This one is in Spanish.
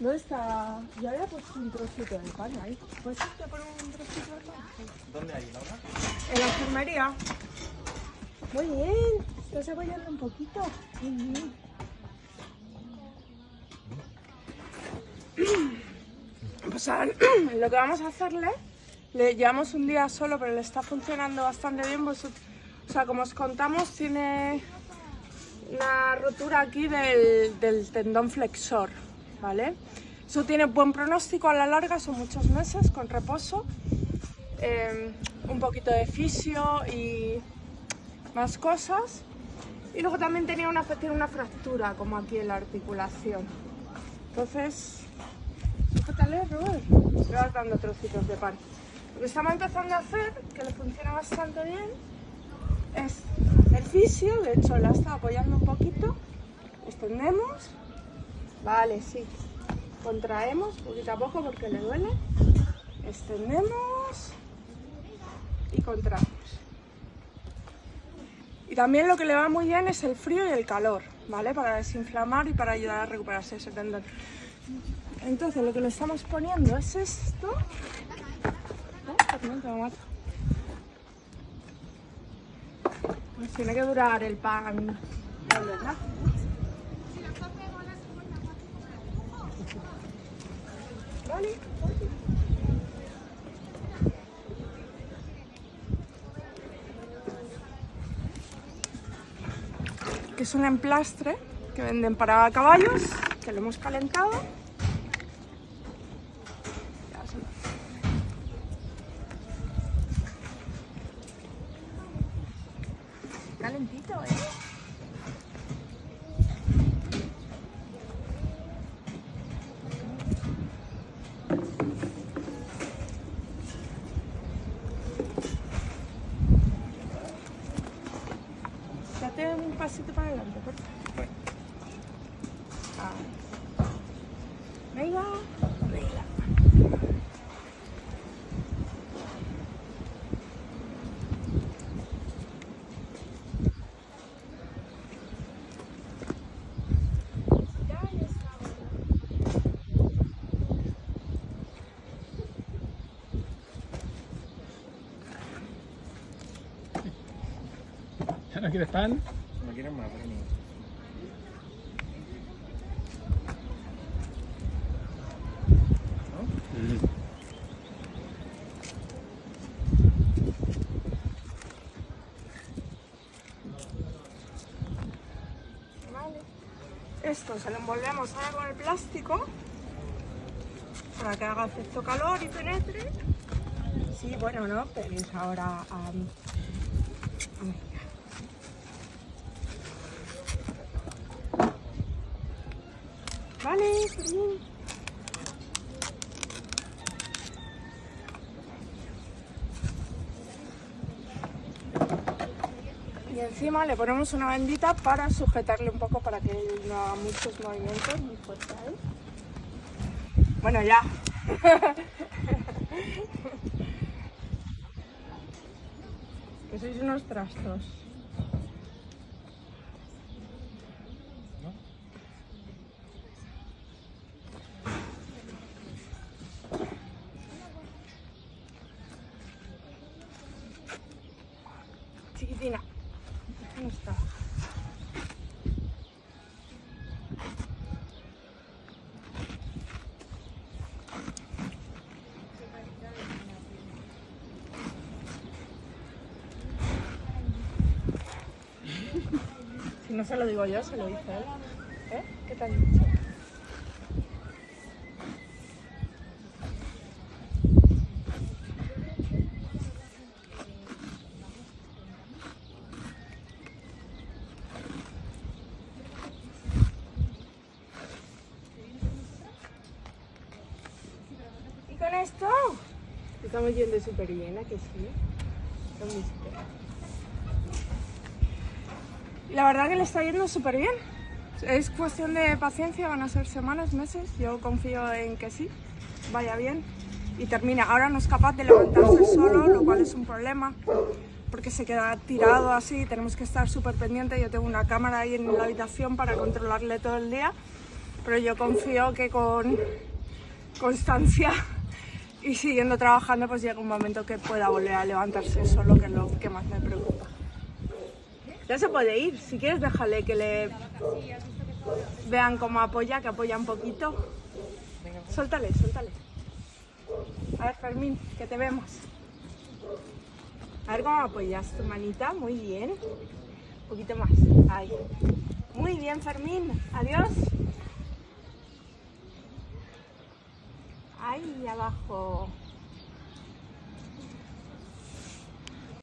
¿Dónde está? Ya había puesto un trocito de pan ahí. ¿Puedes irte a poner un trocito de pan? ¿Dónde hay, Laura? En la enfermería. Muy bien. Estás apoyando un poquito. Muy bien. Pues ahora lo que vamos a hacerle, le llevamos un día solo, pero le está funcionando bastante bien. Pues, o sea, como os contamos, tiene una rotura aquí del, del tendón flexor, ¿vale? Eso tiene buen pronóstico a la larga, son muchos meses con reposo, eh, un poquito de fisio y más cosas. Y luego también tenía una, tiene una fractura, como aquí en la articulación. Entonces, fíjate, Robert, le vas dando trocitos de pan. Lo que estamos empezando a hacer, que le funciona bastante bien, es el fisio, de hecho la está apoyando un poquito, extendemos, vale, sí, contraemos poquito a poco porque le duele, extendemos y contraemos. Y también lo que le va muy bien es el frío y el calor, ¿vale? Para desinflamar y para ayudar a recuperarse ese tendón. Entonces lo que le estamos poniendo es esto. Pues tiene que durar el pan, ¿verdad? Que es un emplastre que venden para caballos, que lo hemos calentado. Calentito, ¿eh? Un pasito para adelante, por favor. Ah. Venga, venga. No quieres pan? No quieren más, pero no. Vale. Esto se lo envolvemos ahora con el plástico para que haga efecto calor y penetre. Sí, bueno, no, pero es ahora a... Vale, bien. Y encima le ponemos una bendita para sujetarle un poco para que no haga muchos movimientos muy fuertes. ¿eh? Bueno, ya. que sois unos trastos. Chiquitina. ¿Dónde está? Si no se lo digo yo, se lo dice él. ¿Eh? ¿Qué te han dicho? Con esto estamos yendo súper bien, ¿a que sí? Mis la verdad que le está yendo súper bien. Es cuestión de paciencia, van a ser semanas, meses. Yo confío en que sí, vaya bien y termina. Ahora no es capaz de levantarse solo, lo cual es un problema porque se queda tirado así. Tenemos que estar súper pendientes. Yo tengo una cámara ahí en la habitación para controlarle todo el día. Pero yo confío que con constancia y siguiendo trabajando, pues llega un momento que pueda volver a levantarse solo, que es lo que más me preocupa. Ya se puede ir, si quieres déjale que le vean cómo apoya, que apoya un poquito. Suéltale, suéltale. A ver, Fermín, que te vemos. A ver cómo apoyas tu manita, muy bien. Un poquito más. Ahí. Muy bien, Fermín. Adiós. Ahí abajo.